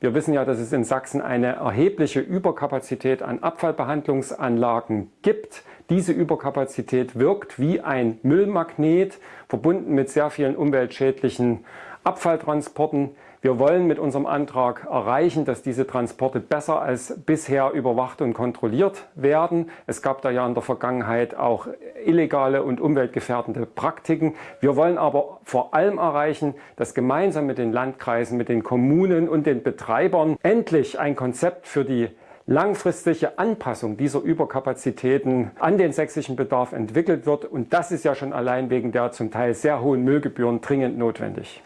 Wir wissen ja, dass es in Sachsen eine erhebliche Überkapazität an Abfallbehandlungsanlagen gibt. Diese Überkapazität wirkt wie ein Müllmagnet, verbunden mit sehr vielen umweltschädlichen Abfalltransporten. Wir wollen mit unserem Antrag erreichen, dass diese Transporte besser als bisher überwacht und kontrolliert werden. Es gab da ja in der Vergangenheit auch illegale und umweltgefährdende Praktiken. Wir wollen aber vor allem erreichen, dass gemeinsam mit den Landkreisen, mit den Kommunen und den Betreibern endlich ein Konzept für die langfristige Anpassung dieser Überkapazitäten an den sächsischen Bedarf entwickelt wird. Und das ist ja schon allein wegen der zum Teil sehr hohen Müllgebühren dringend notwendig.